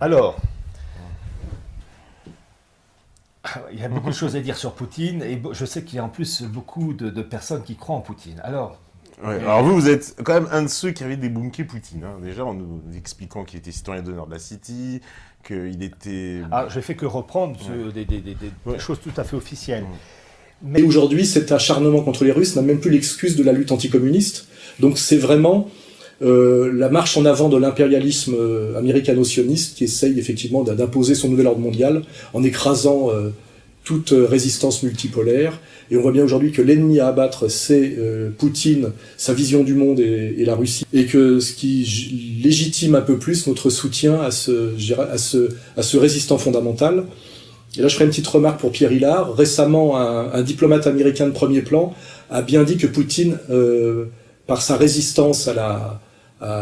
Alors, il y a beaucoup de choses à dire sur Poutine, et je sais qu'il y a en plus beaucoup de, personnes qui croient en Poutine. Alors, alors vous, vous êtes quand même un de ceux qui avait débunké Poutine. Hein. Déjà, en nous expliquant qu'il était citoyen d'honneur de la City, qu'il était... Ah, je fais que reprendre des, choses tout à fait officielles. Mais aujourd'hui, cet acharnement contre les Russes n'a même plus l'excuse de la lutte anticommuniste. Donc c'est vraiment euh, la marche en avant de l'impérialisme euh, américano-sioniste qui essaye effectivement d'imposer son nouvel ordre mondial en écrasant euh, toute résistance multipolaire. Et on voit bien aujourd'hui que l'ennemi à abattre, c'est Poutine, sa vision du monde et, la Russie. Et que ce qui légitime un peu plus notre soutien à ce, à ce, à ce résistant fondamental. Et là, je ferai une petite remarque pour Pierre Hillard. Récemment, un, un diplomate américain de premier plan a bien dit que Poutine, par sa résistance à la,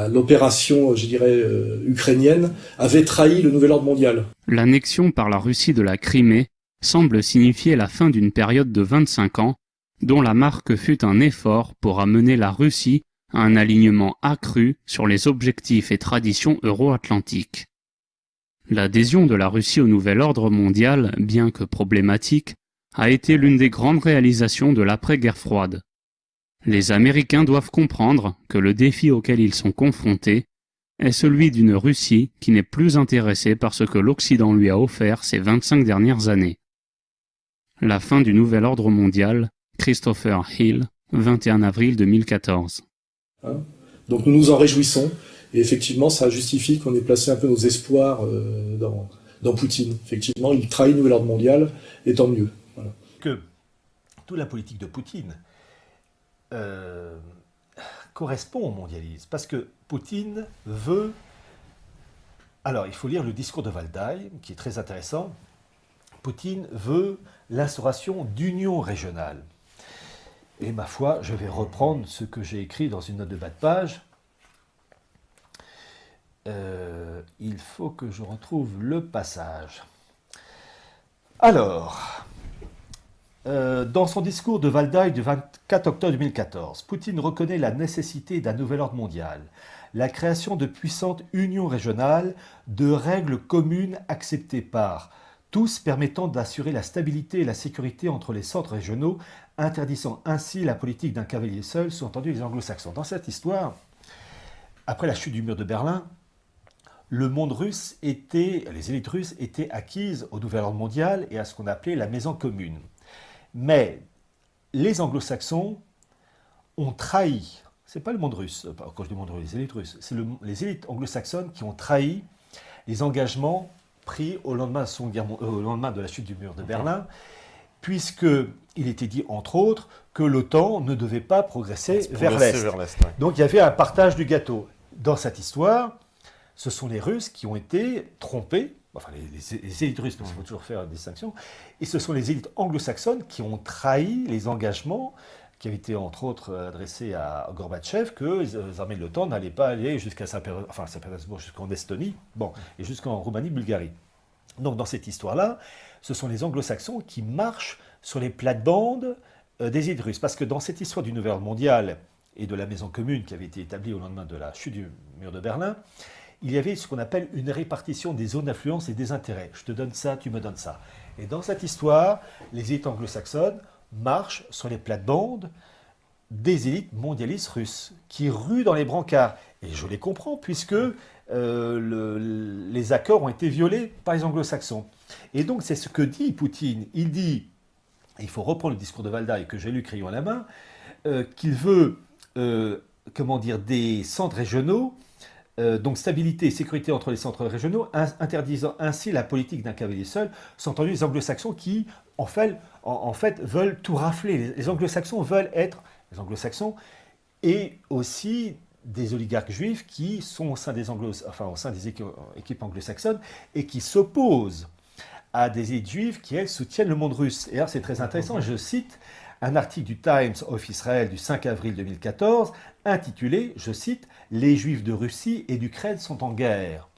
l'opération, je dirais, euh, ukrainienne, avait trahi le nouvel ordre mondial. L'annexion par la Russie de la Crimée semble signifier la fin d'une période de 25 ans, dont la marque fut un effort pour amener la Russie à un alignement accru sur les objectifs et traditions euro-atlantiques. L'adhésion de la Russie au nouvel ordre mondial, bien que problématique, a été l'une des grandes réalisations de l'après-guerre froide. Les Américains doivent comprendre que le défi auquel ils sont confrontés est celui d'une Russie qui n'est plus intéressée par ce que l'Occident lui a offert ces 25 dernières années. La fin du nouvel ordre mondial, Christopher Hill, 21 avril 2014. Hein? Donc nous nous en réjouissons, et effectivement ça justifie qu'on ait placé un peu nos espoirs euh, dans, dans, Poutine. Effectivement, il trahit le nouvel ordre mondial, et tant mieux. Que toute la politique de Poutine euh, correspond au mondialisme. Parce que Poutine veut... Alors, il faut lire le discours de Valdaï, qui est très intéressant. Poutine veut l'instauration d'union régionale. Et ma foi, je vais reprendre ce que j'ai écrit dans une note de bas de page. Euh, il faut que je retrouve le passage. Alors, euh, dans son discours de Valdaï du 24 octobre 2014, Poutine reconnaît la nécessité d'un nouvel ordre mondial, la création de puissantes unions régionales, de règles communes acceptées par tous permettant d'assurer la stabilité et la sécurité entre les centres régionaux, interdisant ainsi la politique d'un cavalier seul, sous-entendu les anglo-saxons. Dans cette histoire, après la chute du mur de Berlin, le monde russe était, les élites russes étaient acquises au nouvel ordre mondial et à ce qu'on appelait la maison commune. Mais les anglo-saxons ont trahi, c'est pas le monde russe, quand je dis monde russe, les élites russes, c'est les élites anglo-saxonnes qui ont trahi les engagements pris au lendemain, de, euh, au lendemain de la chute du mur de Berlin, puisqu'il était dit, entre autres, que l'OTAN ne devait pas progresser vers l'Est. Donc il y avait un partage du gâteau. Dans cette histoire, ce sont les Russes qui ont été trompés enfin les, élites russes, parce qu'il faut toujours faire une distinction, et ce sont les élites anglo-saxonnes qui ont trahi les engagements qui avaient été entre autres adressés à Gorbatchev, que les armées de l'OTAN n'allaient pas aller jusqu'à Saint-Pétersbourg, enfin, jusqu'en Estonie, bon, et jusqu'en Roumanie, Bulgarie. Donc dans cette histoire-là, ce sont les anglo-saxons qui marchent sur les plates-bandes euh, des élites russes, parce que dans cette histoire du Nouvel Ordre mondial et de la maison commune qui avait été établie au lendemain de la chute du mur de Berlin, il y avait ce qu'on appelle une répartition des zones d'influence et des intérêts. Je te donne ça, tu me donnes ça. Et dans cette histoire, les élites anglo-saxonnes marchent sur les plates-bandes des élites mondialistes russes, qui ruent dans les brancards. Et je les comprends, puisque euh, les accords ont été violés par les anglo-saxons. Et donc c'est ce que dit Poutine. Il dit, il faut reprendre le discours de Valdaï que j'ai lu crayon à la main, euh, qu'il veut, euh, comment dire, des centres régionaux euh, donc stabilité et sécurité entre les centres régionaux, interdisant ainsi la politique d'un cavalier seul, sont entendus les anglo-saxons qui, en fait, en, fait, veulent tout rafler. Les, anglo-saxons veulent être, les anglo-saxons, et aussi des oligarques juifs qui sont au sein des, anglo enfin, au sein des équipes anglo-saxonnes et qui s'opposent à des élites juives qui, elles, soutiennent le monde russe. Et alors, c'est très intéressant, je cite un article du Times of Israel du 5 avril 2014 intitulé, je cite, « Les Juifs de Russie et d'Ukraine sont en guerre ».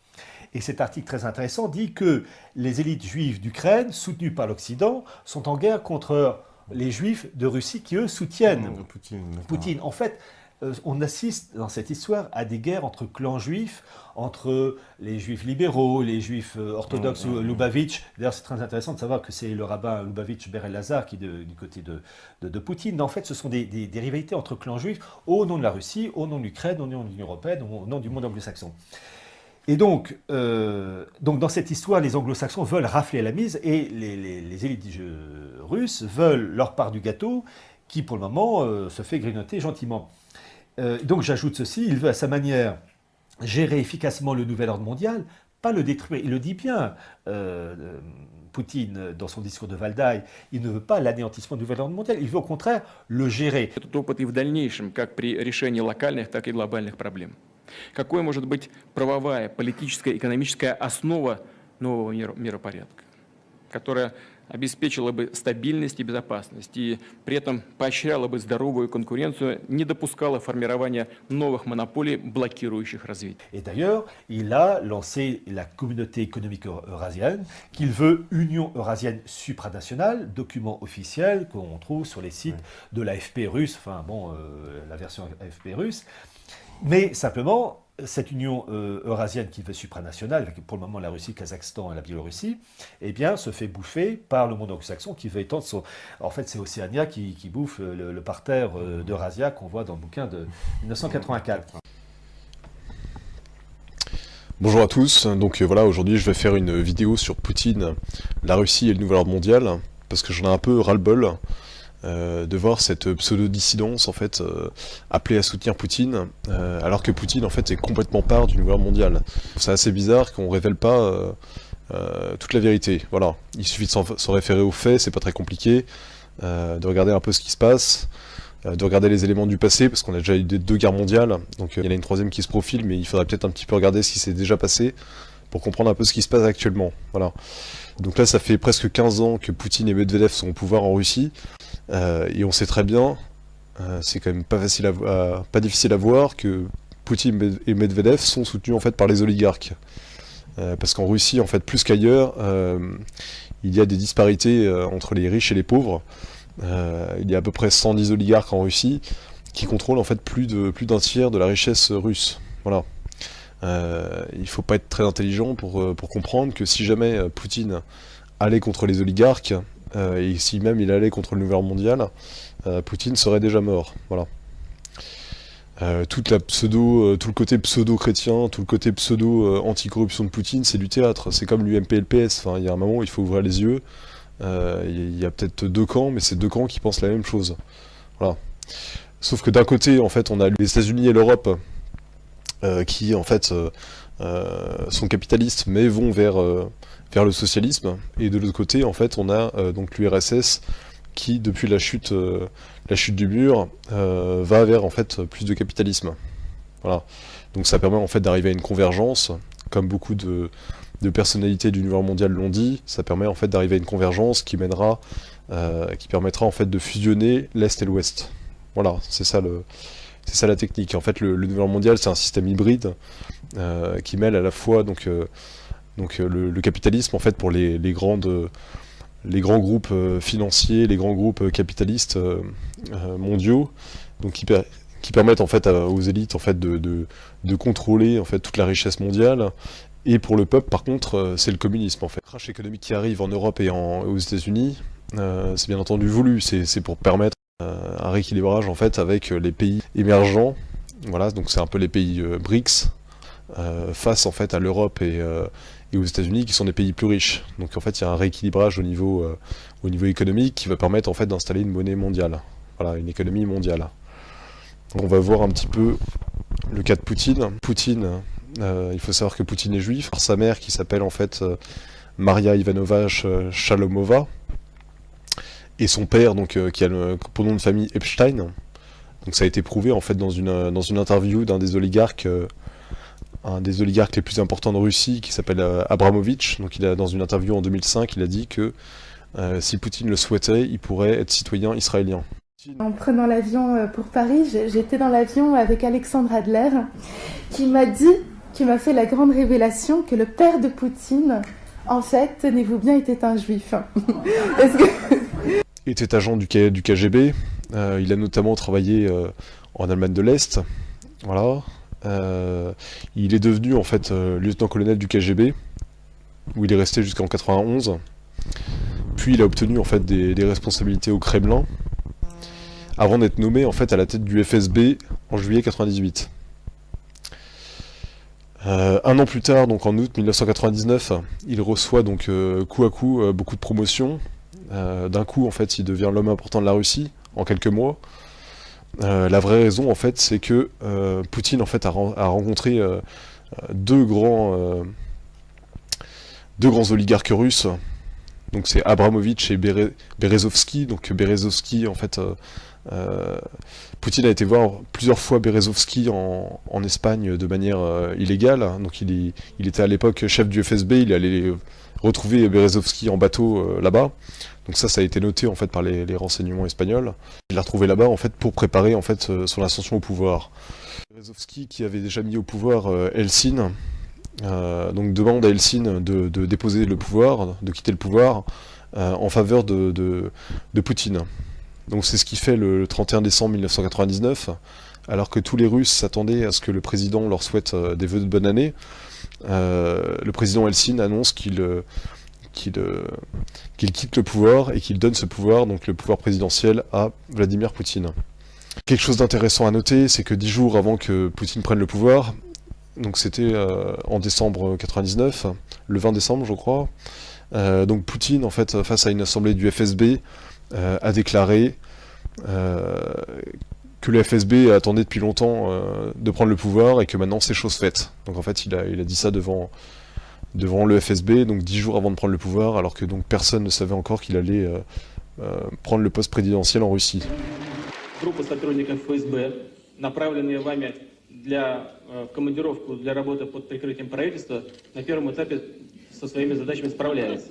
Et cet article très intéressant dit que les élites juives d'Ukraine, soutenues par l'Occident, sont en guerre contre les Juifs de Russie qui, eux, soutiennent Poutine. En fait, on assiste dans cette histoire à des guerres entre clans juifs, entre les juifs libéraux, les juifs euh, orthodoxes, Mmh, mmh, mmh. Lubavitch. D'ailleurs, c'est très intéressant de savoir que c'est le rabbin Lubavitch Ber Elazar qui est de- du côté de, de, de Poutine. En fait, ce sont des, des- des rivalités entre clans juifs au nom de la Russie, au nom de l'Ukraine, au nom de l'Union européenne, au nom du monde anglo-saxon. Et donc, euh, donc, dans cette histoire, les anglo-saxons veulent rafler la mise et les, les- les élites euh, russes veulent leur part du gâteau qui, pour le moment, euh, se fait grignoter gentiment. Euh, donc, j'ajoute ceci, il veut à sa manière gérer efficacement le nouvel ordre mondial, pas le détruire. Il le dit bien, euh, euh, Poutine, dans son discours de Valdaï, il ne veut pas l'anéantissement du nouvel ordre mondial, il veut au contraire le gérer. Этот опыт и в дальнейшем, как при решении локальных, так и глобальных проблем. Какой может быть правовая, политическая, экономическая основа нового мира- миропорядка, которая обеспечила бы стабильность и безопасность и при этом поощряла бы здоровую конкуренцию, не допускала формирования новых монополий, блокирующих развитие. Et d'ailleurs, il a lancé la communauté économique euro- eurasienne, qu'il veut Union eurasienne supranationale, document officiel qu'on trouve sur les sites de l'AFP russe, enfin bon, euh, la version AFP russe. Mais simplement, cette Union euh, eurasienne qui veut supranationale, avec pour le moment la Russie, le Kazakhstan et la Biélorussie, eh bien, se fait bouffer par le monde anglo-saxon qui veut étendre son... En fait, c'est Océania qui, qui bouffe le, le parterre euh, d'Eurasia qu'on voit dans le bouquin de 1984. Bonjour à tous, donc euh, voilà, aujourd'hui je vais faire une vidéo sur Poutine, la Russie et le nouvel ordre mondial, parce que j'en ai un peu ras-le-bol euh, de voir cette pseudo-dissidence en fait euh, appelée à soutenir Poutine, euh, alors que Poutine en fait est complètement part du nouvel ordre mondial. C'est assez bizarre qu'on révèle pas toute la vérité, voilà. Il suffit de s'en référer aux faits, c'est pas très compliqué, de regarder un peu ce qui se passe, de regarder les éléments du passé, parce qu'on a déjà eu deux guerres mondiales, donc il y en a une troisième qui se profile, mais il faudrait peut-être un petit peu regarder ce qui s'est déjà passé, pour comprendre un peu ce qui se passe actuellement. Voilà. Donc là, ça fait presque 15 ans que Poutine et Medvedev sont au pouvoir en Russie, euh, et on sait très bien, euh, c'est quand même pas difficile à voir, que Poutine et Medvedev sont soutenus en fait par les oligarques. Euh, parce qu'en Russie, en fait, plus qu'ailleurs, il y a des disparités entre les riches et les pauvres. Il y a à peu près 110 oligarques en Russie qui contrôlent en fait plus d'un tiers de la richesse russe. Voilà. Euh, il faut pas être très intelligent pour, euh, comprendre que si jamais euh, Poutine allait contre les oligarques, et si même il allait contre le nouvel mondial, Poutine serait déjà mort. Voilà. Toute la pseudo, tout le côté pseudo-chrétien, tout le côté pseudo-anticorruption de Poutine, c'est du théâtre. C'est comme l'UMP le PS. Enfin, il y a un moment où il faut ouvrir les yeux. Il y a peut-être deux camps, mais c'est deux camps qui pensent la même chose. Voilà. Sauf que d'un côté, en fait, on a les États-Unis et l'Europe qui, en fait, euh, euh, sont capitalistes, mais vont vers, euh, vers le socialisme. Et de l'autre côté, en fait, on a euh, donc l'URSS qui, depuis la chute, euh, la chute du mur, euh, va vers en fait plus de capitalisme. Voilà. Donc ça permet en fait d'arriver à une convergence, comme beaucoup de, de personnalités du nouvel mondial l'ont dit, ça permet en fait d'arriver à une convergence qui mènera, euh, qui permettra en fait de fusionner l'Est et l'Ouest. Voilà, c'est ça le, c'est ça la technique. En fait, le, le nouvel mondial, c'est un système hybride euh, qui mêle à la fois donc, euh, euh, le, capitalisme en fait pour les, les grands groupes financiers, les grands groupes capitalistes mondiaux, donc qui, per- qui permettent en fait aux élites en fait de, contrôler en fait toute la richesse mondiale. Et pour le peuple, par contre, c'est le communisme en fait. Le crash économique qui arrive en Europe et aux États-Unis, c'est bien entendu voulu. C'est pour permettre un rééquilibrage en fait avec euh, les pays émergents. Voilà, donc c'est un peu les pays euh, BRICS euh, face en fait à l'Europe et, euh, aux États-Unis qui sont des pays plus riches. Donc en fait, il y a un rééquilibrage au niveau euh, au niveau économique qui va permettre en fait d'installer une monnaie mondiale. Voilà, une économie mondiale. On va voir un petit peu le cas de Poutine. Poutine, euh, il faut savoir que Poutine est juif. Sa mère qui s'appelle en fait euh, Maria Ivanovna Ch- Shalomova et son père donc euh, qui a le nom de famille Epstein. Donc ça a été prouvé en fait dans une euh, dans une interview d'un des oligarques euh, un des oligarques les plus importants de Russie qui s'appelle euh. Donc il a dans une interview en 2005, il a dit que si Poutine le souhaitait, il pourrait être citoyen israélien. En prenant l'avion pour Paris, j'étais dans l'avion avec Alexandre Adler, qui m'a dit, qui m'a fait la grande révélation que le père de Poutine, en fait, tenez-vous bien, était un juif. Est-ce que... Était agent du, KGB. euh, il a notamment travaillé euh, en Allemagne de l'Est. Voilà. il est devenu en fait lieutenant-colonel du KGB, où il est resté jusqu'en 91. Puis il a obtenu en fait des, responsabilités au Kremlin, avant d'être nommé en fait à la tête du FSB en juillet 98. Euh, un an plus tard, donc en août 1999, il reçoit donc euh, coup à coup euh, beaucoup de promotions. D'un coup, en fait, il devient l'homme important de la Russie en quelques mois. la vraie raison, en fait, c'est que Poutine, en fait, a, rencontré deux grands, deux grands oligarques russes. Donc c'est Abramovich et Berezovsky. Donc Berezovsky, en fait, euh, Poutine a été voir plusieurs fois Berezovski en, Espagne de manière euh, illégale. Donc il, était à l'époque chef du FSB, il allait retrouver Berezovski en bateau euh, là-bas. Donc ça, ça a été noté en fait par les, renseignements espagnols. Il l'a retrouvé là-bas en fait pour préparer en fait son ascension au pouvoir. Berezovski qui avait déjà mis au pouvoir Helsin, donc demande à Helsin de, déposer le pouvoir, de quitter le pouvoir en faveur de, de Poutine. Donc c'est ce qui fait le 31 décembre 1999, alors que tous les Russes s'attendaient à ce que le président leur souhaite euh, des vœux de bonne année. Euh, le président Helsin annonce qu'il euh, qu'il quitte le pouvoir et qu'il donne ce pouvoir, donc le pouvoir présidentiel, à Vladimir Poutine. Quelque chose d'intéressant à noter, c'est que dix jours avant que Poutine prenne le pouvoir, donc c'était en décembre 99, le 20 décembre je crois, donc Poutine, en fait, face à une assemblée du FSB, euh, a déclaré euh, que le FSB attendait depuis longtemps euh, de prendre le pouvoir et que maintenant c'est chose faite. Donc en fait, il a, il a dit ça devant, devant le FSB, donc dix jours avant de prendre le pouvoir, alors que donc personne ne savait encore qu'il allait prendre le poste présidentiel en Russie. для командировку для работы под прикрытием правительства на первом этапе со своими задачами справляется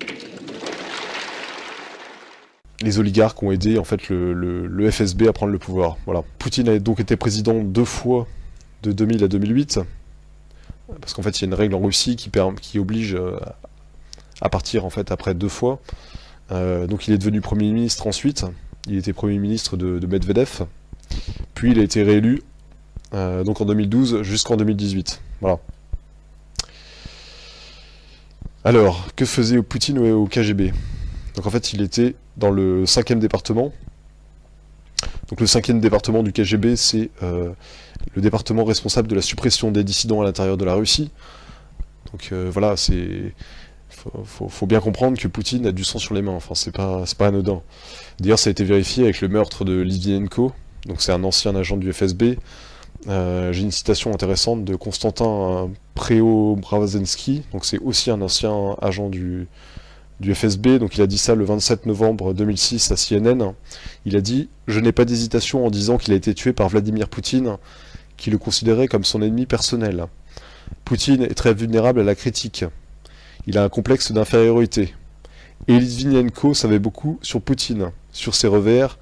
les oligarques ont aidé en fait le, FSB à prendre le pouvoir. Voilà. Poutine a donc été président deux fois de 2000 à 2008, parce qu'en fait il y a une règle en Russie qui, oblige euh, à partir en fait après deux fois. Euh, donc il est devenu Premier ministre ensuite, il était Premier ministre de, Medvedev, puis il a été réélu euh, donc en 2012 jusqu'en 2018. Voilà. Alors, que faisait Poutine au KGB donc en fait, il était dans le cinquième département. Donc le cinquième département du KGB, c'est euh, le département responsable de la suppression des dissidents à l'intérieur de la Russie. Donc euh, voilà, c'est faut, bien comprendre que Poutine a du sang sur les mains. Enfin, c'est pas pas anodin. D'ailleurs, ça a été vérifié avec le meurtre de Litvinenko. Donc c'est un ancien agent du FSB. Euh, j'ai une citation intéressante de Constantin Preobrazensky. Donc c'est aussi un ancien agent du du FSB, donc il a dit ça le 27 novembre 2006 à CNN, il a dit « Je n'ai pas d'hésitation en disant qu'il a été tué par Vladimir Poutine, qui le considérait comme son ennemi personnel. Poutine est très vulnérable à la critique. Il a un complexe d'infériorité. Et Litvinenko savait beaucoup sur Poutine, sur ses revers,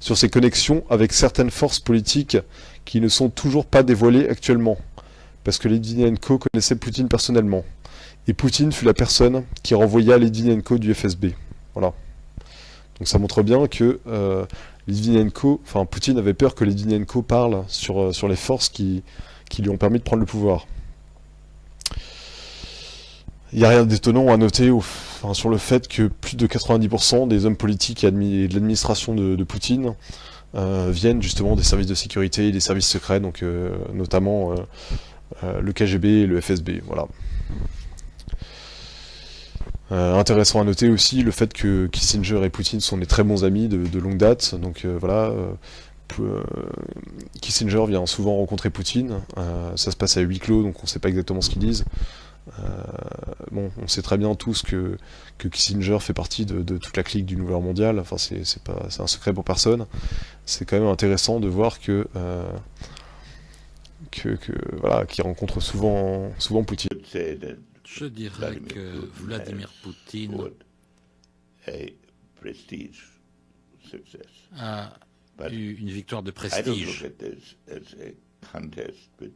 sur ses connexions avec certaines forces politiques qui ne sont toujours pas dévoilées actuellement, parce que Litvinenko connaissait Poutine personnellement. Et Poutine fut la personne qui renvoya Litvinenko du FSB. Voilà. Donc ça montre bien que euh, enfin Poutine avait peur que Litvinenko parle sur, euh, sur les forces qui, qui lui ont permis de prendre le pouvoir. Il n'y a rien d'étonnant à noter enfin, sur le fait que plus de 90% des hommes politiques et, de l'administration de, Poutine euh, viennent justement des services de sécurité et des services secrets, donc notamment le KGB et le FSB. Voilà. Euh, intéressant à noter aussi le fait que Kissinger et Poutine sont des très bons amis de, longue date, donc euh, voilà, euh, Kissinger vient souvent rencontrer Poutine, ça se passe à huis clos, donc on ne sait pas exactement ce qu'ils disent. bon, on sait très bien tous que, que Kissinger fait partie de, toute la clique du Nouvel Mondial, enfin c'est un secret pour personne. C'est quand même intéressant de voir que, que, voilà, qu'il rencontre souvent, souvent Poutine. Je dirais que Vladimir Poutine a eu une victoire de prestige.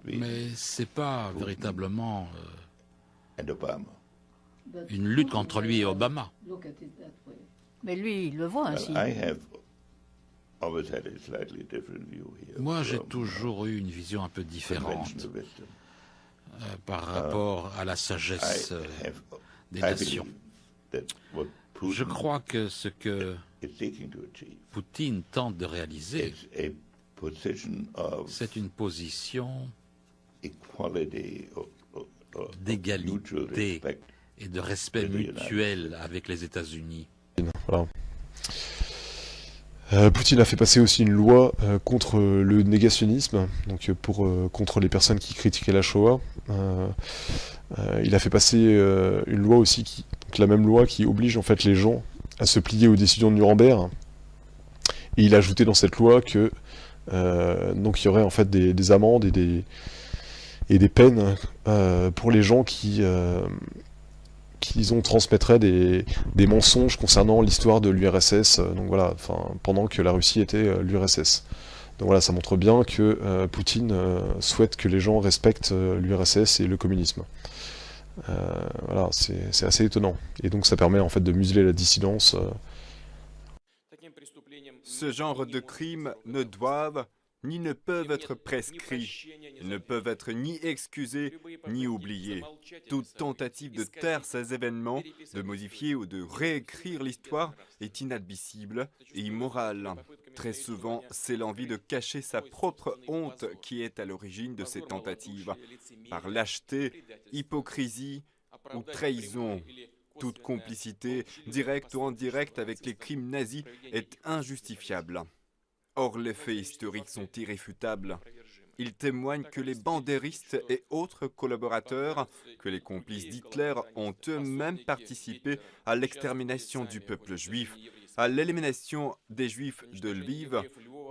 Mais ce n'est pas véritablement euh, une lutte contre lui et Obama. Mais lui, il le voit ainsi. Moi, j'ai toujours eu une vision un peu différente par uh, rapport à la sagesse euh, des nations. Je crois que ce que Poutine tente de réaliser, c'est une position d'égalité et de respect mutuel avec les États-Unis. Euh, Poutine a fait passer aussi une loi euh, contre le négationnisme, donc pour euh, contre les personnes qui critiquaient la Shoah. il a fait passer une loi aussi, qui, la même loi qui oblige en fait les gens à se plier aux décisions de Nuremberg. Et il a ajouté dans cette loi que donc il y aurait en fait des, amendes et des et des peines pour les gens qui qu'ils ont transmettrait des, mensonges concernant l'histoire de l'URSS, euh, donc voilà, enfin, pendant que la Russie était euh, l'URSS. Donc voilà, ça montre bien que euh, Poutine souhaite que les gens respectent l'URSS et le communisme. voilà, c'est assez étonnant. Et donc ça permet en fait de museler la dissidence. Ce genre de crimes ne doivent ni ne peuvent être prescrits. Ne peuvent être ni excusés ni oubliés. Toute tentative de taire ces événements, de modifier ou de réécrire l'histoire est inadmissible et immorale. Très souvent, c'est l'envie de cacher sa propre honte qui est à l'origine de ces tentatives, par lâcheté, hypocrisie ou trahison. Toute complicité, directe ou indirecte, avec les crimes nazis est injustifiable. Or, les faits historiques sont irréfutables. Ils témoignent que les bandéristes et autres collaborateurs, que les complices d'Hitler ont eux-mêmes participé à l'extermination du peuple juif, à l'élimination des juifs de Lviv,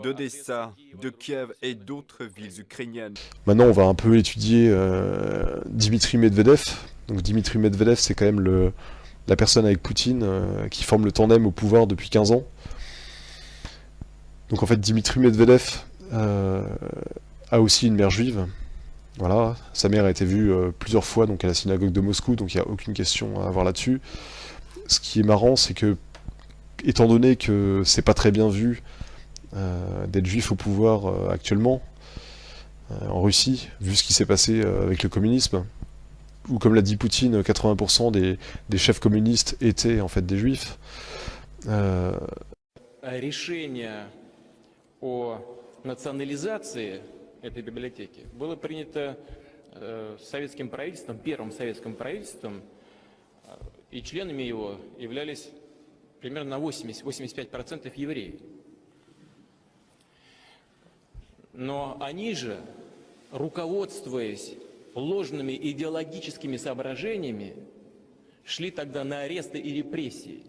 d'Odessa, de Kiev et d'autres villes ukrainiennes. Maintenant, on va un peu étudier euh, Dimitri Medvedev. Donc Dimitri Medvedev, c'est quand même la personne avec Poutine euh, qui forme le tandem au pouvoir depuis 15 ans. Donc en fait, Dimitri Medvedev euh, a aussi une mère juive. Voilà, sa mère a été vue euh, plusieurs fois donc à la synagogue de Moscou, donc il n'y a aucune question à avoir là-dessus. Ce qui est marrant, c'est que, étant donné que c'est pas très bien vu euh, d'être juif au pouvoir actuellement, en Russie, vu ce qui s'est passé avec le communisme, où comme l'a dit Poutine, 80% des, des, chefs communistes étaient en fait des juifs. О национализации этой библиотеки было принято э, советским правительством, первым советским правительством, э, и членами его являлись примерно на 80-85% евреи. Но они же, руководствуясь ложными идеологическими соображениями, шли тогда на аресты и репрессии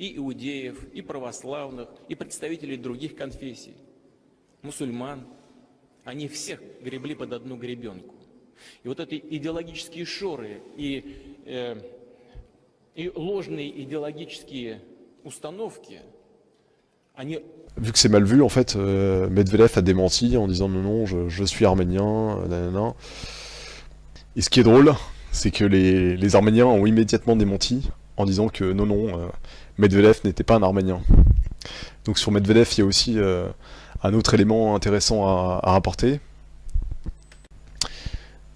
и иудеев, и православных, и представителей других конфессий, мусульман. Они всех гребли под одну гребенку. И вот эти идеологические шоры и, э, и ложные идеологические установки, они vu que c'est mal vu, en fait, euh, Medvedev a démenti en disant non, non, je, je suis arménien, nanana. Et ce qui est drôle, c'est que les, les, Arméniens ont immédiatement démenti en disant que non, non, euh, Medvedev n'était pas un Arménien. Donc sur Medvedev, il y a aussi euh, un autre élément intéressant à, rapporter.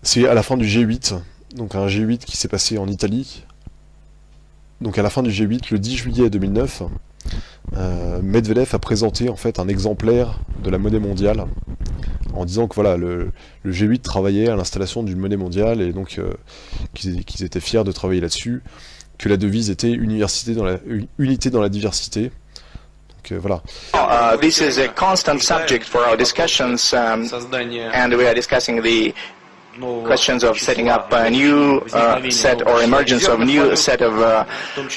C'est à la fin du G8, donc un G8 qui s'est passé en Italie. Donc à la fin du G8, le 10 juillet 2009, euh, Medvedev a présenté en fait un exemplaire de la monnaie mondiale en disant que voilà le, G8 travaillait à l'installation d'une monnaie mondiale et donc euh, qu'ils étaient fiers de travailler là-dessus que la devise était université dans la, unité dans la diversité. Donc euh, voilà. Uh, this is a constant subject for our discussions um, and we are discussing the questions of setting up a new uh, set or emergence of a new set of uh,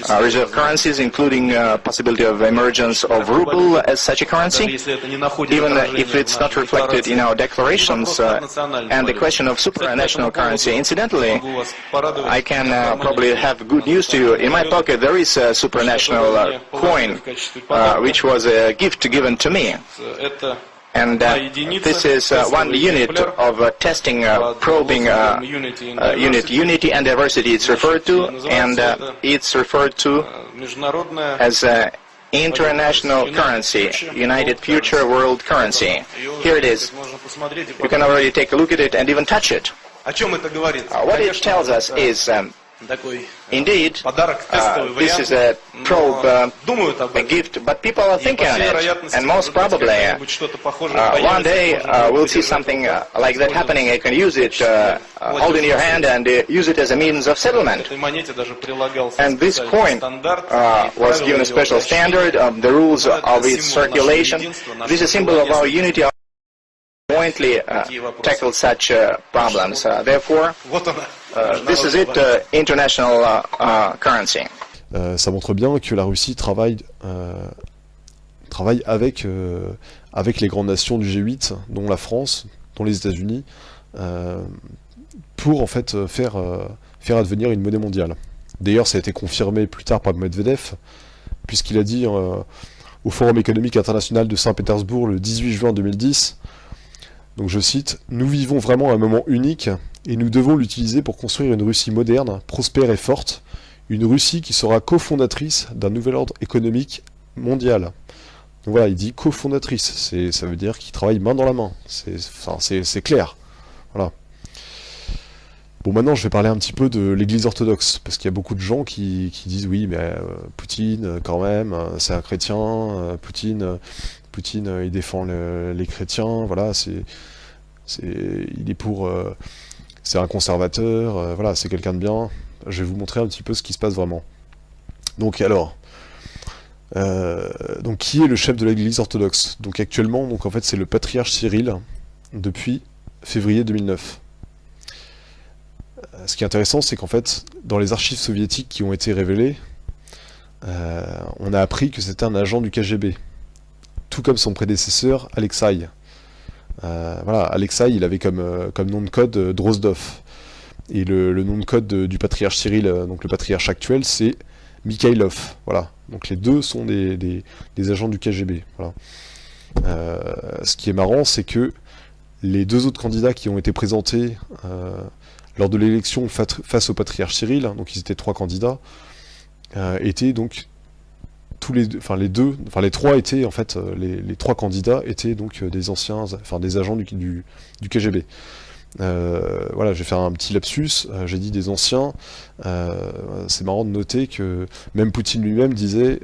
uh, reserve currencies, including uh, possibility of emergence of ruble as such a currency, even if it's not reflected in our declarations, uh, and the question of supranational currency. Incidentally, I can uh, probably have good news to you. In my pocket there is a supranational coin, which was a gift given to me. And uh, this is uh, one unit of uh, testing, uh, probing unit, unity and diversity it's referred to, and it's referred to as international currency, United Future World Currency. Here it is. You can already take a look at it and even touch it. Uh, what it tells us is um, Indeed, uh, this is a probe, uh, a gift, but people are thinking on it, and most probably, uh, one day uh, we'll see something uh, like that happening. You can use it, uh, hold in your hand, and use it as a means of settlement. And this coin was given a special standard, of the rules of its circulation. This is a symbol of our unity. Jointly tackle such problems. therefore, this is it, international currency. ça montre bien que la Russie travaille, travaille avec, avec les grandes nations du G8, dont la France, dont les États-Unis, pour en fait faire, faire advenir une monnaie mondiale. D'ailleurs, ça a été confirmé plus tard par Medvedev, puisqu'il a dit au Forum économique international de Saint-Pétersbourg le 18 juin 2010, donc je cite, « Nous vivons vraiment un moment unique et nous devons l'utiliser pour construire une Russie moderne, prospère et forte, une Russie qui sera cofondatrice d'un nouvel ordre économique mondial. Donc voilà, il dit cofondatrice, ça veut dire qu'il travaille main dans la main, c'est clair. Bon, maintenant, je vais parler un petit peu de l'Église orthodoxe, parce qu'il y a beaucoup de gens qui, disent oui, mais euh, Poutine, quand même, c'est un chrétien, euh, Poutine, Poutine, il défend les chrétiens, voilà, il est pour, euh, c'est un conservateur, euh, voilà, c'est quelqu'un de bien. Je vais vous montrer un petit peu ce qui se passe vraiment. Donc alors, euh, donc qui est le chef de l'Église orthodoxe? Donc actuellement, donc en c'est le patriarche Cyril depuis février 2009. Euh, ce qui est intéressant, c'est qu'en fait, dans les archives soviétiques qui ont été révélées, on a appris que c'était un agent du KGB, tout comme son prédécesseur Alexei. Euh, voilà, il avait comme, euh, comme nom de code euh, Drozdov. Et le, nom de code du patriarche Cyril, donc le patriarche actuel, c'est Mikhailov. Voilà. Donc les deux sont des, agents du KGB. Voilà. ce qui est marrant, c'est que les deux autres candidats qui ont été présentés lors de l'élection face au patriarche Cyril, donc ils étaient trois candidats, étaient donc tous les deux, enfin les deux, enfin les trois étaient en fait, euh, les, trois candidats étaient donc euh, des anciens, enfin des agents du, du, KGB. Euh, voilà, je vais faire un petit lapsus, j'ai dit des anciens, c'est marrant de noter que même Poutine lui-même disait,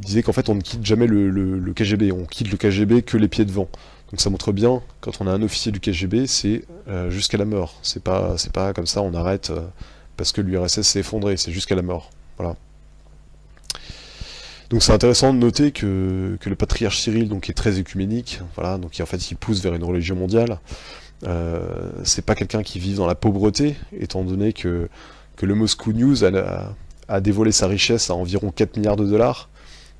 disait qu'en fait on ne quitte jamais le, KGB, on quitte le KGB que les pieds devant. Donc ça montre bien, quand on a un officier du KGB, c'est jusqu'à la mort, c'est pas, pas comme ça on arrête parce que l'URSS s'est effondré, c'est jusqu'à la mort. Voilà. Donc c'est intéressant de noter que, le patriarche Cyril donc, est très écuménique, voilà, donc en fait il pousse vers une religion mondiale. Euh, c'est pas quelqu'un qui vit dans la pauvreté, étant donné que, que le Moscow News a, dévoilé sa richesse à environ 4 milliards de dollars.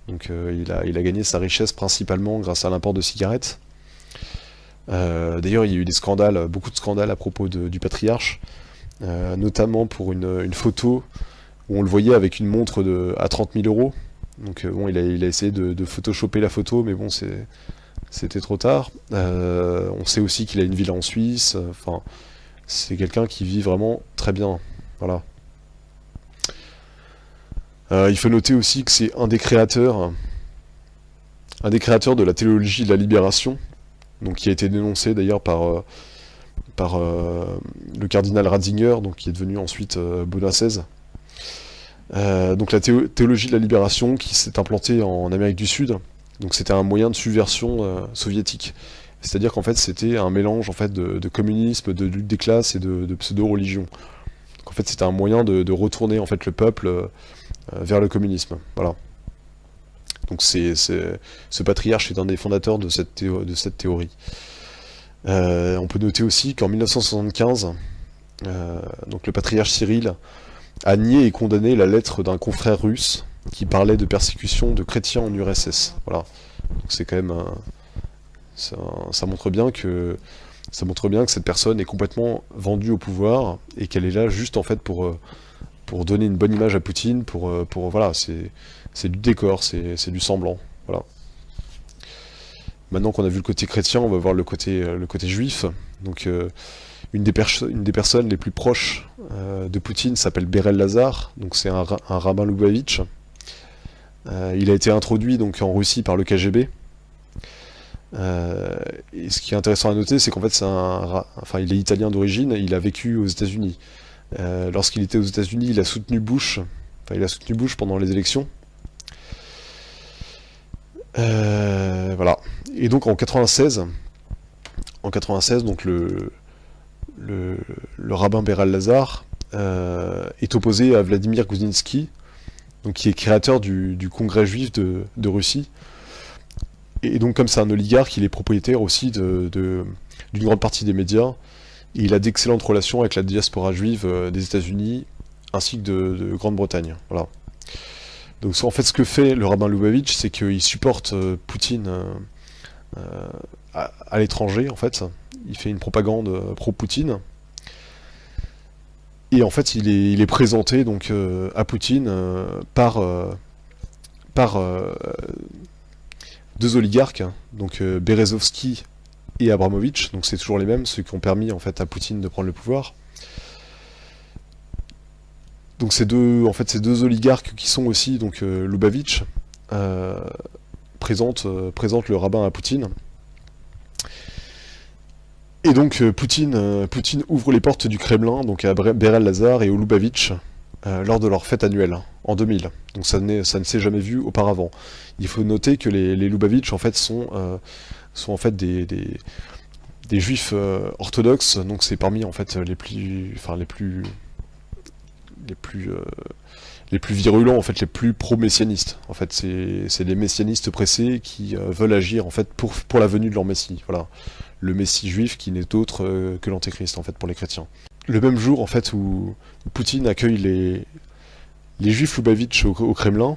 Donc euh, il, a, il, a, gagné sa richesse principalement grâce à l'import de cigarettes. Euh, d'ailleurs il y a eu des scandales, beaucoup de scandales à propos du patriarche, notamment pour une, une, photo où on le voyait avec une montre de, à 30 000 euros, donc euh, bon, il a, essayé de, photoshopper la photo, mais bon, c'était trop tard. Euh, on sait aussi qu'il a une villa en Suisse. Euh, enfin, c'est quelqu'un qui vit vraiment très bien. Voilà. il faut noter aussi que c'est un des créateurs, un des créateurs de la théologie de la libération, donc qui a été dénoncé d'ailleurs par, par le cardinal Ratzinger, donc qui est devenu ensuite Benoît XVI. Euh, donc la théologie de la libération qui s'est implantée en Amérique du Sud, donc c'était un moyen de subversion euh, soviétique. C'est-à-dire qu'en fait c'était un mélange en fait de, communisme, de lutte des classes et de, pseudo-religion. En fait c'était un moyen de, retourner en fait le peuple euh, vers le communisme. Voilà. Donc c'est ce patriarche est un des fondateurs de cette, de cette théorie. on peut noter aussi qu'en 1975, donc le patriarche Cyril a nié et condamné la lettre d'un confrère russe qui parlait de persécution de chrétiens en URSS. Voilà. c'est quand même ça, montre bien que ça montre bien que cette personne est complètement vendue au pouvoir et qu'elle est là juste en fait pour euh, donner une bonne image à Poutine, pour euh, voilà, c'est du décor, c'est du semblant, voilà. Maintenant qu'on a vu le côté chrétien, on va voir le côté euh, juif. Une des, personnes les plus proches euh, de Poutine s'appelle Berel Lazar, donc c'est un, rabbin Lubavitch. il a été introduit donc en Russie par le KGB. et ce qui est intéressant à noter, c'est qu'en fait, un, enfin, il est italien d'origine, il a vécu aux États-Unis. Lorsqu'il était aux États-Unis, il a soutenu Bush, enfin, il a soutenu Bush pendant les élections. voilà. Et donc en 96, en 96, donc le, le, rabbin Beral Lazar euh, est opposé à Vladimir donc qui est créateur du, congrès juif de, Russie. Et donc comme c'est un oligarque, il est propriétaire aussi d'une de, grande partie des médias. Et il a d'excellentes relations avec la diaspora juive euh, des États-Unis ainsi que de, Grande-Bretagne. Donc en fait, ce que fait le rabbin Lubavitch, c'est qu'il supporte euh, Poutine à l'étranger, en fait il fait une propagande euh, pro-Poutine. Et en fait, il est, présenté donc euh, à Poutine euh, par, deux oligarques, donc Berezovski et Abramovich, donc c'est toujours les mêmes, ceux qui ont permis en fait à Poutine de prendre le pouvoir. Donc ces deux, en fait, ces deux oligarques qui sont aussi donc Lubavitch présentent le rabbin à Poutine et donc euh, Poutine, euh, Poutine ouvre les portes du Kremlin donc à Berel Lazar et au Lubavitch euh, lors de leur fête annuelle en 2000. Donc ça, ne s'est jamais vu auparavant. Il faut noter que les, Lubavitch en fait sont, sont en fait des, des, juifs orthodoxes, donc c'est parmi en fait les plus, enfin les plus, les plus, les plus virulents en fait, les plus pro-messianistes. En fait, c'est les messianistes pressés qui veulent agir en fait pour pour la venue de leur messie. Voilà le Messie juif qui n'est autre euh, que l'Antéchrist en fait pour les chrétiens. Le même jour en fait où Poutine accueille les, les juifs Lubavitch au, Kremlin,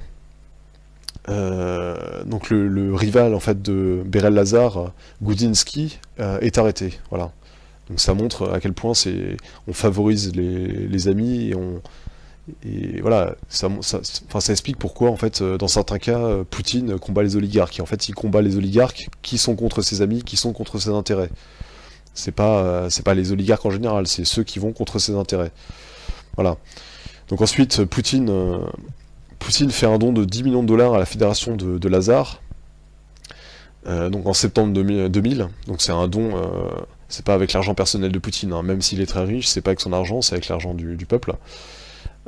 euh, donc le, rival en fait de Berel Lazar, Goudinsky, euh, est arrêté. Voilà. Donc ça montre à quel point on favorise les, amis et on et voilà, ça, explique pourquoi, en fait, dans certains cas, Poutine combat les oligarques. Et en fait, il combat les oligarques qui sont contre ses amis, qui sont contre ses intérêts. C'est pas, c'est pas les oligarques en général, c'est ceux qui vont contre ses intérêts. Voilà. Donc ensuite, Poutine, fait un don de 10 millions de dollars à la fédération de, Lazare, euh, donc en septembre 2000. Donc c'est un don, euh, c'est pas avec l'argent personnel de Poutine, hein. même s'il est très riche, c'est pas avec son argent, c'est avec l'argent du peuple.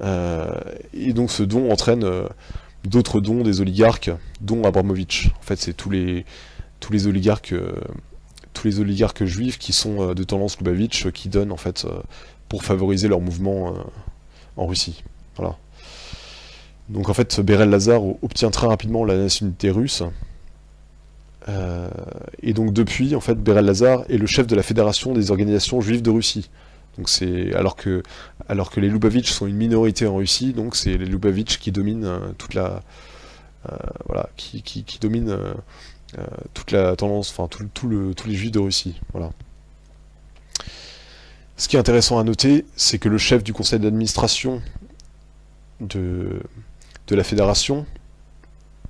Euh, et donc ce don entraîne euh, d'autres dons des oligarques, dont Abramovich. En fait, c'est tous les, tous les oligarques euh, tous les oligarques juifs qui sont de tendance Lubavitch qui donnent en fait pour favoriser leur mouvement en Russie. Voilà. Donc en fait, Berel Lazar obtient très rapidement la nationalité russe. et donc depuis, en fait, Berel Lazar est le chef de la fédération des organisations juives de Russie. Donc c'est alors que alors que les Lubavitch sont une minorité en Russie, donc c'est les Lubavitch qui dominent euh, toute la euh, voilà qui, qui, euh, toute la tendance, enfin tout, tous les juifs de Russie. Voilà. Ce qui est intéressant à noter, c'est que le chef du conseil d'administration de, de la fédération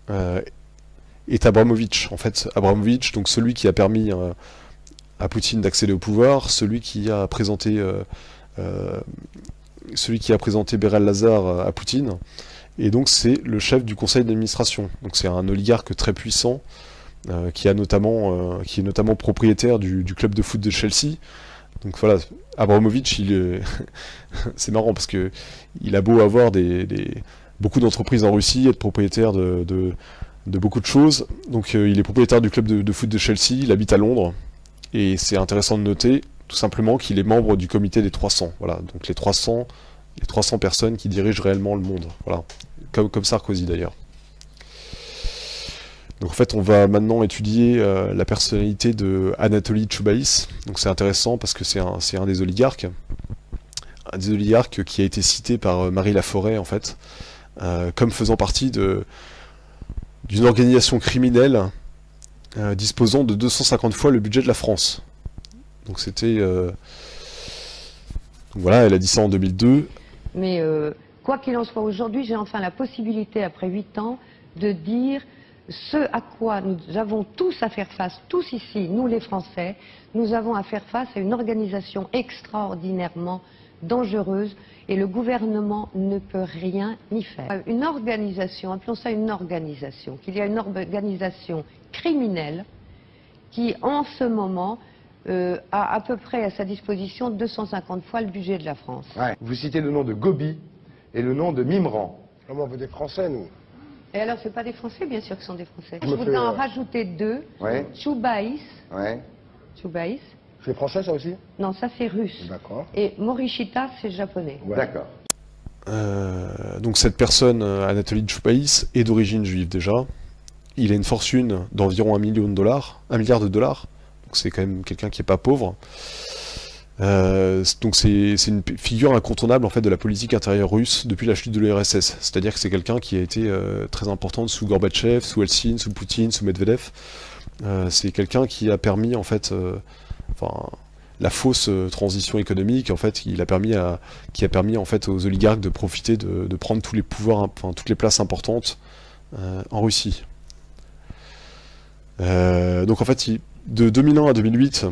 est Abramovich. En fait, Abramovich, donc celui qui a permis à Poutine d'accéder au pouvoir, celui qui a présenté euh, euh, celui qui a présenté Berel Lazar à Poutine, et donc c'est le chef du conseil d'administration. Donc c'est un oligarque très puissant euh, qui est notamment propriétaire du, club de foot de Chelsea. Donc voilà, Abramovich, c'est marrant parce que il a beau avoir des, beaucoup d'entreprises en Russie, être propriétaire de, beaucoup de choses. Donc il est propriétaire du club de, foot de Chelsea, il habite à Londres, et c'est intéressant de noter tout simplement qu'il est membre du comité des 300. Voilà, donc les 300, les 300 personnes qui dirigent réellement le monde. Voilà, comme, Sarkozy d'ailleurs. Donc en fait, on va maintenant étudier euh, la personnalité de Anatoly Choubaïs. Donc c'est intéressant parce que c'est un, un, des oligarques, un des oligarques qui a été cité par euh, Marie Laforêt en fait, euh, comme faisant partie d'une organisation criminelle euh, disposant de 250 fois le budget de la France. Donc c'était... Euh, voilà, elle a dit ça en 2002. Mais euh, quoi qu'il en soit, aujourd'hui, j'ai enfin la possibilité, après 8 ans, de dire ce à quoi nous avons tous à faire face, tous ici, nous les Français, nous avons à faire face à une organisation extraordinairement dangereuse et le gouvernement ne peut rien y faire. Une organisation, appelons ça une organisation, qu'il y a une organisation criminelle qui en ce moment euh, a à peu près à sa disposition 250 fois le budget de la France. Vous citez le nom de Gobi et le nom de Mimran. Comment on veut des Français, nous? Et alors, ce pas des Français, bien sûr que ce sont des Français. Je voudrais fais, en euh, rajouter deux. Ouais. Choubaïs. Ouais. Choubaïs. C'est français, ça aussi Non, ça c'est russe. D'accord. Et Morishita, c'est japonais. D'accord. Euh, donc cette personne, euh, Anatoly Choupaïs, est d'origine juive déjà. Il a une fortune d'environ un million de dollars, un milliard de dollars. Donc c'est quand même quelqu'un qui est pas pauvre. Euh, donc c'est c'est une figure incontournable en fait de la politique intérieure russe depuis la chute de l'URSS. C'est-à-dire que c'est quelqu'un qui a été euh, très important sous Gorbatchev, sous Eltsine, sous Poutine, sous Medvedev. Euh, c'est quelqu'un qui a permis en fait, euh, la fausse euh, transition économique en fait, qui a permis en fait aux oligarques de profiter de, prendre tous les pouvoirs, enfin toutes les places importantes euh, en Russie. Euh, donc en fait, de 2001 à 2008,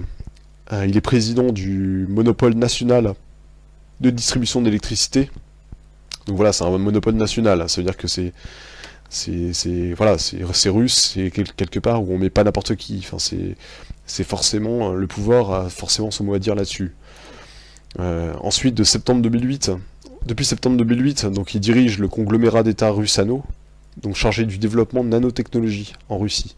euh, il est président du monopole national de distribution d'électricité. Donc voilà, c'est un monopole national. Ça veut dire que c'est, voilà, russe, c'est quel- quelque part où on met pas n'importe qui. C'est, c'est forcément le pouvoir a forcément son mot à dire là-dessus. Euh, ensuite, de septembre 2008, depuis septembre 2008, donc il dirige le conglomérat d'État Russano, donc chargé du développement de nanotechnologie en Russie.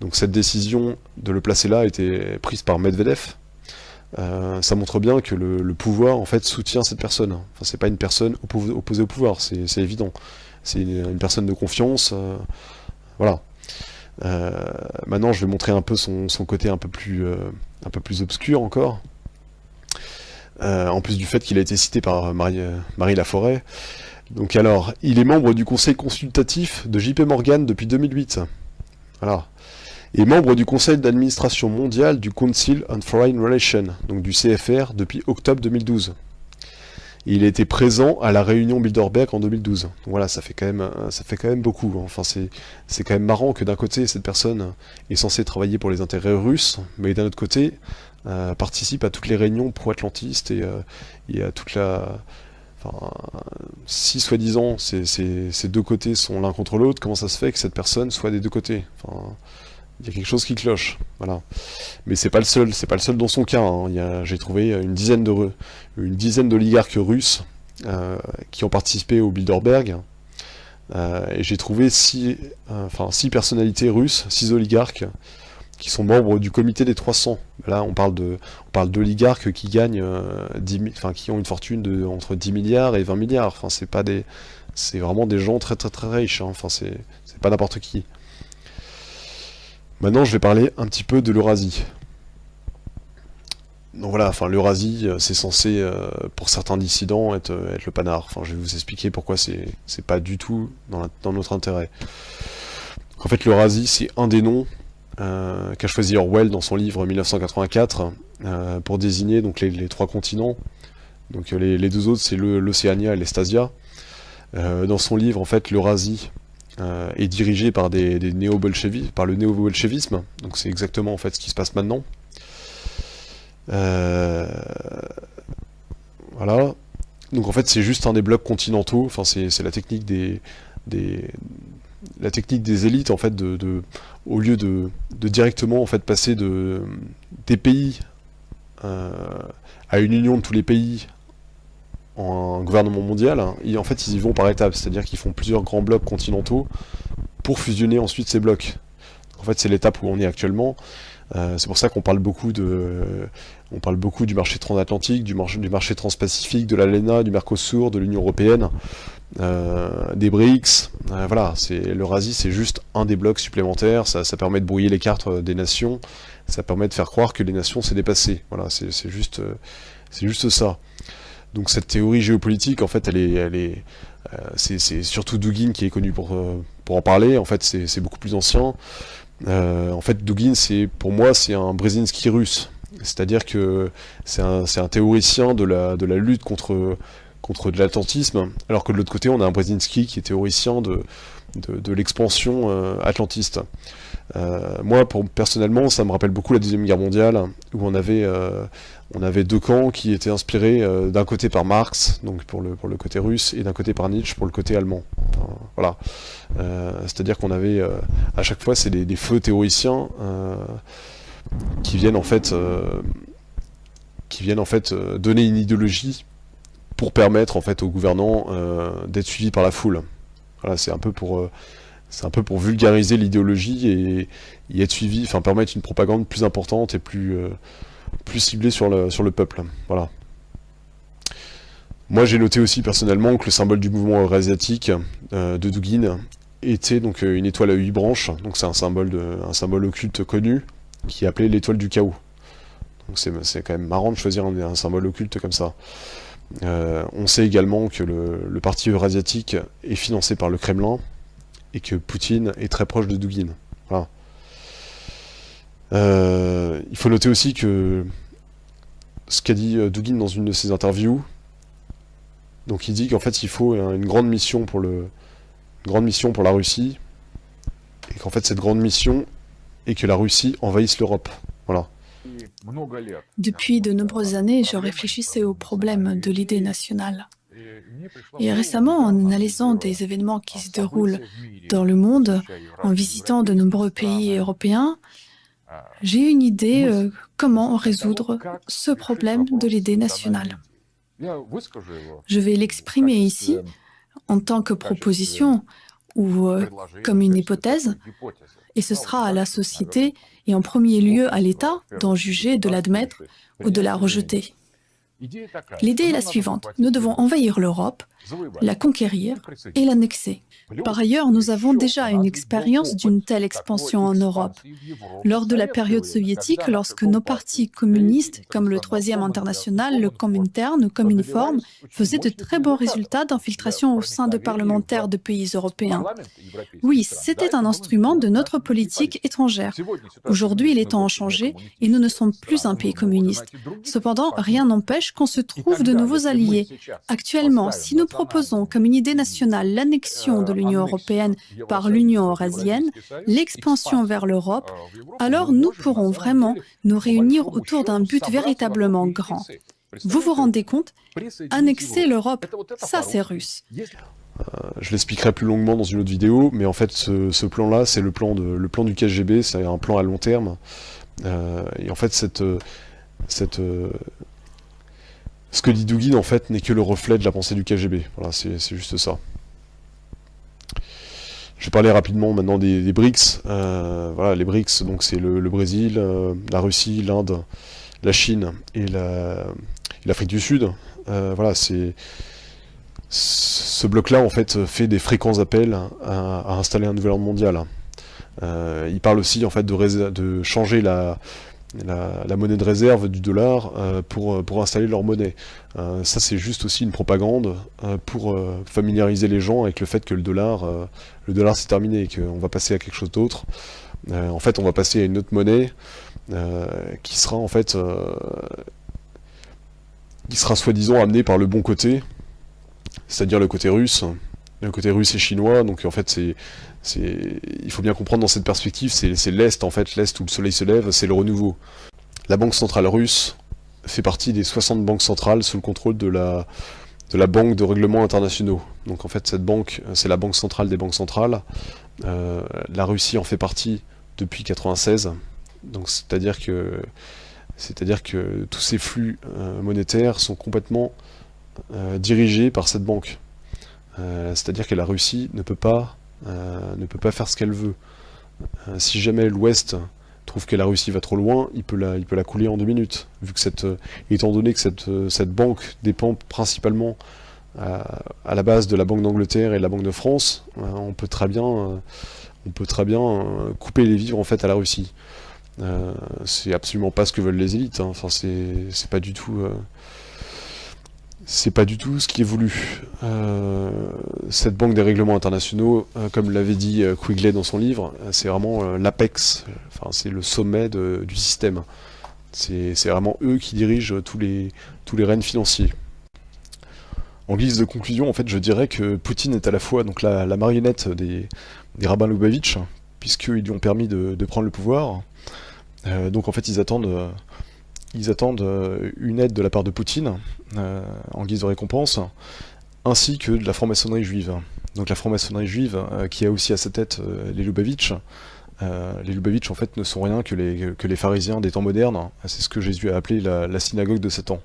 Donc cette décision de le placer là a été prise par Medvedev. Euh, ça montre bien que le, pouvoir en fait soutient cette personne. Enfin, c'est pas une personne oppo- opposée au pouvoir, c'est évident. C'est une, personne de confiance. euh, voilà. Euh, maintenant, je vais montrer un peu son, côté un peu plus, euh, un peu plus obscur encore. Euh, en plus du fait qu'il a été cité par Marie, Marie Laforêt. Donc alors, il est membre du conseil consultatif de JP Morgan depuis 2008. Voilà. Et membre du conseil d'administration mondial du Council on Foreign Relations, donc du CFR, depuis octobre 2012. Il été présent à la réunion Bilderberg en 2012. Donc voilà, ça fait quand même, ça fait quand même beaucoup. Enfin, c'est, quand même marrant que d'un côté, cette personne est censée travailler pour les intérêts russes, mais d'un autre côté, euh, participe à toutes les réunions pro-atlantistes et, euh, et à toute la... Enfin, si soi-disant ces, deux côtés sont l'un contre l'autre, comment ça se fait que cette personne soit des deux côtés? Il y a quelque chose qui cloche, voilà. Mais c'est pas le seul, c'est pas le seul dans son cas. hein. J'ai trouvé une dizaine de une dizaine d'oligarques russes euh, qui ont participé au Bilderberg. Euh, et j'ai trouvé six, euh, enfin six personnalités russes, six oligarques qui sont membres du comité des 300. Là, on parle de, on parle d'oligarques qui gagnent, 10 mi- enfin qui ont une fortune de entre 10 milliards et 20 milliards. Enfin, c'est pas des, c'est vraiment des gens très très très riches. hein. Enfin, c'est pas n'importe qui. Maintenant, je vais parler un petit peu de l'Eurasie. Donc voilà, enfin l'Eurasie, euh, c'est censé, euh, pour certains dissidents, être, euh, le panard. Je vais vous expliquer pourquoi c'est pas du tout dans, notre intérêt. En fait, l'Eurasie, c'est un des noms qu'a choisi Orwell dans son livre 1984 euh, pour désigner donc les, trois continents. Donc les, deux autres, c'est l'Océania et l'Estasia. Dans son livre, en fait, l'Eurasie euh, est dirigée par des, néo-bolchevis- par le néo-bolchevisme. Donc c'est exactement en fait ce qui se passe maintenant. Euh, voilà. Donc en fait c'est juste un des blocs continentaux. Enfin c'est la technique des, des la technique des élites en fait de, de- au lieu de, de directement en fait passer de des pays euh, à une union de tous les pays un gouvernement mondial, hein, en fait ils y vont par étapes, c'est-à-dire qu'ils font plusieurs grands blocs continentaux pour fusionner ensuite ces blocs. En fait c'est l'étape où on est actuellement. Euh, c'est pour ça qu'on parle beaucoup de, on parle beaucoup du marché transatlantique, du marché, transpacifique, de l'ALENA, du Mercosur, de l'Union européenne, euh, des BRICS. Euh, voilà, l'Eurasie, c'est juste un des blocs supplémentaires. Ça, ça permet de brouiller les cartes des nations. Ça permet de faire croire que les nations s'est dépassées. Voilà, c'est juste, c'est juste ça. Donc cette théorie géopolitique, en fait, elle est, elle est, euh, c'est surtout Dugin qui est connu pour, euh, pour en parler. En fait, c'est beaucoup plus ancien. Euh, en fait, Dugin, c'est pour moi, c'est un Brzezinski russe. C'est-à-dire que c'est un, un théoricien de la, de la lutte contre, contre de l'atlantisme, alors que de l'autre côté, on a un Brzezinski qui est théoricien de, de, de l'expansion euh, atlantiste. Moi, pour, personnellement, ça me rappelle beaucoup la Deuxième Guerre mondiale, où on avait, avait deux camps qui étaient inspirés d'un côté par Marx, donc pour le, côté russe, et d'un côté par Nietzsche pour le côté allemand. voilà. C'est-à-dire qu'on avait, à chaque fois, c'est des, feux théoriciens qui viennent en fait qui viennent en fait euh, donner une idéologie pour permettre en fait aux gouvernants euh, d'être suivis par la foule. Voilà, c'est un peu pour euh, c'est un peu pour vulgariser l'idéologie et, y être suivi, enfin permettre une propagande plus importante et plus plus ciblée sur le sur le peuple. Voilà. Moi j'ai noté aussi personnellement que le symbole du mouvement eurasiatique de Dugin était donc une étoile à huit branches, donc c'est un symbole un symbole occulte connu qui est appelé l'étoile du chaos. Donc c'est quand même marrant de choisir un, symbole occulte comme ça. Euh, on sait également que le, parti eurasiatique est financé par le Kremlin et que Poutine est très proche de Dugin. Euh, il faut noter aussi que ce qu'a dit euh, Dugin dans une de ses interviews, donc il dit qu'en fait il faut une grande mission pour le, mission pour la Russie, et qu'en fait cette grande mission est que la Russie envahisse l'Europe. Depuis de nombreuses années, je réfléchissais au problème de l'idée nationale. Et récemment, en analysant des événements qui se déroulent dans le monde, en visitant de nombreux pays européens, j'ai une idée euh, comment résoudre ce problème de l'idée nationale. Je vais l'exprimer ici en tant que proposition ou euh, comme une hypothèse, et ce sera à la société et en premier lieu à l'État d'en juger, de l'admettre ou de la rejeter. L'idée est la suivante. Nous devons envahir l'Europe, la conquérir et l'annexer. Par ailleurs, nous avons déjà une expérience d'une telle expansion en Europe. Lors de la période soviétique, lorsque nos partis communistes, comme le Troisième International, le Comintern ou Cominform, faisaient de très bons résultats d'infiltration au sein de parlementaires de pays européens. Oui, c'était un instrument de notre politique étrangère. Aujourd'hui, les temps ont changé et nous ne sommes plus un pays communiste. Cependant, rien n'empêche qu'on se trouve de nouveaux alliés. Actuellement, si nous proposons comme une idée nationale l'annexion de l'Union européenne par l'Union eurasienne, l'expansion vers l'Europe, alors nous pourrons vraiment nous réunir autour d'un but véritablement grand. Vous vous rendez compte Annexer l'Europe, ça c'est russe. Euh, je l'expliquerai plus longuement dans une autre vidéo, mais en fait ce, plan-là, c'est le, plan le plan du KGB, c'est un plan à long terme. Euh, et en fait cette, cette, ce que dit Dugin, en fait, n'est que le reflet de la pensée du KGB. Voilà, c'est juste ça. Je vais parler rapidement maintenant des, BRICS. Euh, voilà, les BRICS, donc c'est le, Brésil, euh, la Russie, l'Inde, la Chine et l'Afrique du Sud. Euh, voilà, c'est ce bloc-là en fait fait des fréquents appels à, installer un nouvel ordre mondial. il parle aussi en fait de, de changer la, la, monnaie de réserve du dollar euh, pour, euh, pour installer leur monnaie. Euh, ça c'est juste aussi une propagande pour familiariser les gens avec le fait que le dollar, le dollar c'est terminé et qu'on va passer à quelque chose d'autre. en fait on va passer à une autre monnaie qui sera en fait qui sera soi-disant amenée par le bon côté, c'est-à-dire le côté russe, le côté russe et chinois, donc en fait c'est il faut bien comprendre dans cette perspective, c'est l'Est en fait, l'Est où le soleil se lève, c'est le renouveau. La Banque Centrale Russe fait partie des 60 banques centrales sous le contrôle de la, de la Banque de règlements internationaux. Donc en fait cette banque, c'est la banque centrale des banques centrales. Euh, la Russie en fait partie depuis 96, donc c'est-à-dire que c'est-à-dire que tous ces flux euh, monétaires sont complètement euh, dirigés par cette banque. C'est-à-dire que la Russie ne peut pas euh, ne peut pas faire ce qu'elle veut. Euh, si jamais l'Ouest trouve que la Russie va trop loin, il peut la, il peut la couler en deux minutes. Vu que cette, euh, étant donné que cette, cette banque dépend principalement à, la base de la Banque d'Angleterre et de la Banque de France, on peut très bien, on peut très bien couper les vivres en fait à la Russie. c'est absolument pas ce que veulent les élites. Hein. Enfin, c'est pas du tout c'est pas du tout ce qui est voulu. Euh, cette banque des règlements internationaux, euh, comme l'avait dit euh, Quigley dans son livre, c'est vraiment l'apex, enfin c'est le sommet du système. C'est vraiment eux qui dirigent tous les, tous les rênes financiers. En guise de conclusion, en fait, je dirais que Poutine est à la fois donc la, marionnette des, des rabbins Lubavitch, puisqu'ils lui ont permis de, prendre le pouvoir. donc en fait, ils attendent, ils attendent une aide de la part de Poutine, en guise de récompense, ainsi que de la franc-maçonnerie juive. Donc la franc-maçonnerie juive, qui a aussi à sa tête les Lubavitch, les Lubavitch en fait ne sont rien que les, que les pharisiens des temps modernes, c'est ce que Jésus a appelé la, synagogue de Satan.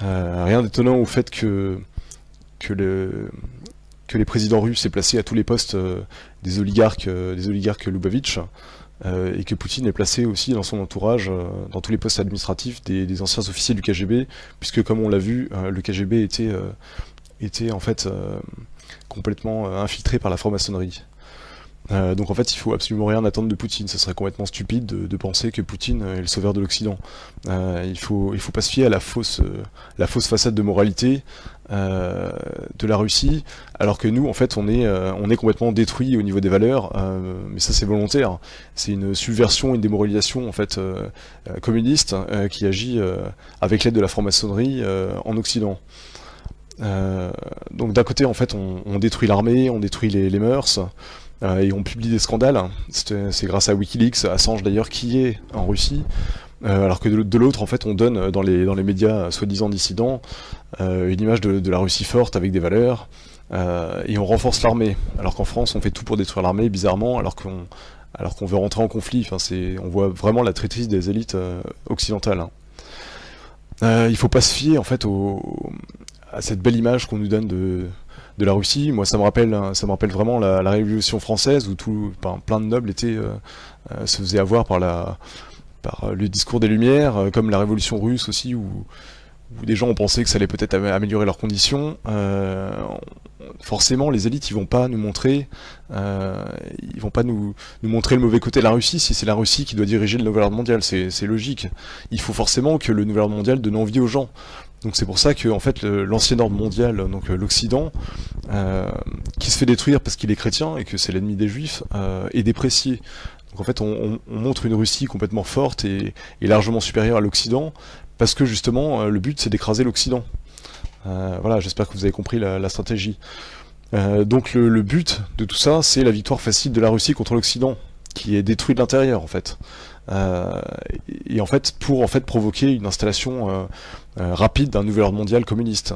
rien d'étonnant au fait que que, le, que les présidents russes aient placé à tous les postes euh, des oligarques, euh, des oligarques Lubavitch, euh, et que Poutine ait placé aussi dans son entourage, dans tous les postes administratifs, des, anciens officiers du KGB, puisque comme on l'a vu, le KGB était, était en fait complètement infiltré par la franc-maçonnerie. Euh, donc en fait, il faut absolument rien attendre de Poutine. Ce serait complètement stupide de, penser que Poutine est le sauveur de l'Occident. Euh, il faut il faut pas se fier à la fausse euh, la fausse façade de moralité de la Russie, alors que nous, en fait, on est on est complètement détruit au niveau des valeurs. mais ça, c'est volontaire. C'est une subversion, une démoralisation en fait communiste qui agit avec l'aide de la franc-maçonnerie en Occident. donc d'un côté, en fait, on, détruit l'armée, on détruit les, les mœurs. Euh, et on publie des scandales. C'est grâce à Wikileaks, Assange d'ailleurs, qui est en Russie. Euh, alors que de, l'autre, en fait, on donne dans les, dans les médias soi-disant dissidents euh, une image de, la Russie forte avec des valeurs, et on renforce l'armée. Alors qu'en France, on fait tout pour détruire l'armée, bizarrement, alors qu'on veut rentrer en conflit. Enfin, on voit vraiment la traîtrise des élites occidentales. Hein. il faut pas se fier en fait à cette belle image qu'on nous donne de, la Russie. Moi, ça me rappelle, ça me rappelle vraiment la, Révolution française où tout, plein de nobles euh, euh, se faisaient avoir par la, par le discours des Lumières, euh, comme la Révolution russe aussi où, des gens ont pensé que ça allait peut-être améliorer leurs conditions. forcément, les élites, ils vont pas nous montrer, vont pas nous, montrer le mauvais côté de la Russie si c'est la Russie qui doit diriger le nouvel ordre mondial. C'est logique. Il faut forcément que le nouvel ordre mondial donne envie aux gens. Donc c'est pour ça que en fait l'ancien ordre mondial, donc euh, l'Occident, euh, qui se fait détruire parce qu'il est chrétien et que c'est l'ennemi des Juifs, euh, est déprécié. Donc en fait on, montre une Russie complètement forte et, largement supérieure à l'Occident parce que justement le but c'est d'écraser l'Occident. voilà, j'espère que vous avez compris la, stratégie. donc le, but de tout ça, c'est la victoire facile de la Russie contre l'Occident, qui est détruit de l'intérieur en fait. Euh, et en fait pour en fait provoquer une installation euh, euh, rapide d'un nouvel ordre mondial communiste.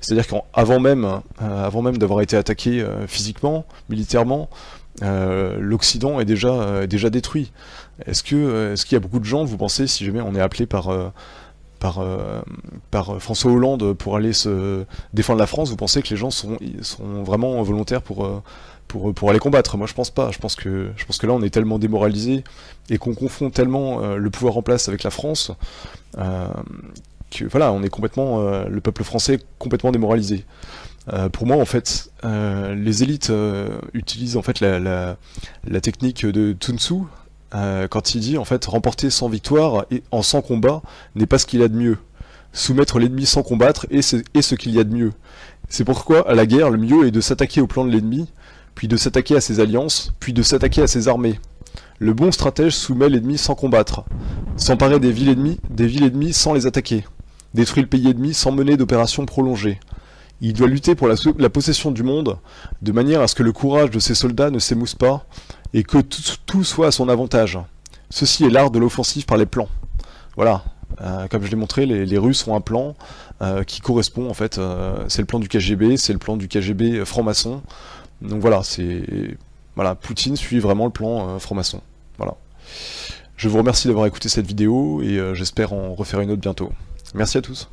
C'est-à-dire qu'avant même, avant même d'avoir été attaqué physiquement, militairement, l'Occident est déjà déjà détruit. Est-ce est-ce qu'il y a beaucoup de gens, vous pensez, si jamais on est appelé par par, par François Hollande pour aller se défendre la France, vous pensez que les gens sont, sont vraiment volontaires pour, pour, pour aller combattre? Moi, je pense pas. Je pense que, je pense que là, on est tellement démoralisé et qu'on confond tellement euh, le pouvoir en place avec la France euh, que voilà, on est complètement, euh, le peuple français est complètement démoralisé. Pour moi, en fait, les élites utilisent en fait la, technique de Sun Tzu quand il dit en fait remporter sans victoire et en sans combat n'est pas ce qu'il y a de mieux. Soumettre l'ennemi sans combattre est ce, est ce qu'il y a de mieux. C'est pourquoi à la guerre, le mieux est de s'attaquer au plan de l'ennemi puis de s'attaquer à ses alliances, puis de s'attaquer à ses armées. Le bon stratège soumet l'ennemi sans combattre, s'emparer des villes ennemies, des villes ennemies sans les attaquer, détruit le pays ennemi sans mener d'opérations prolongées. Il doit lutter pour la, possession du monde, de manière à ce que le courage de ses soldats ne s'émousse pas, et que tout soit à son avantage. Ceci est l'art de l'offensive par les plans. Voilà, euh, comme je l'ai montré, les, Russes ont un plan euh, qui correspond en fait, euh, c'est le plan du KGB, c'est le plan du KGB franc-maçon, donc voilà, c'est voilà, Poutine suit vraiment le plan franc-maçon. Voilà. Je vous remercie d'avoir écouté cette vidéo et j'espère en refaire une autre bientôt. Merci à tous.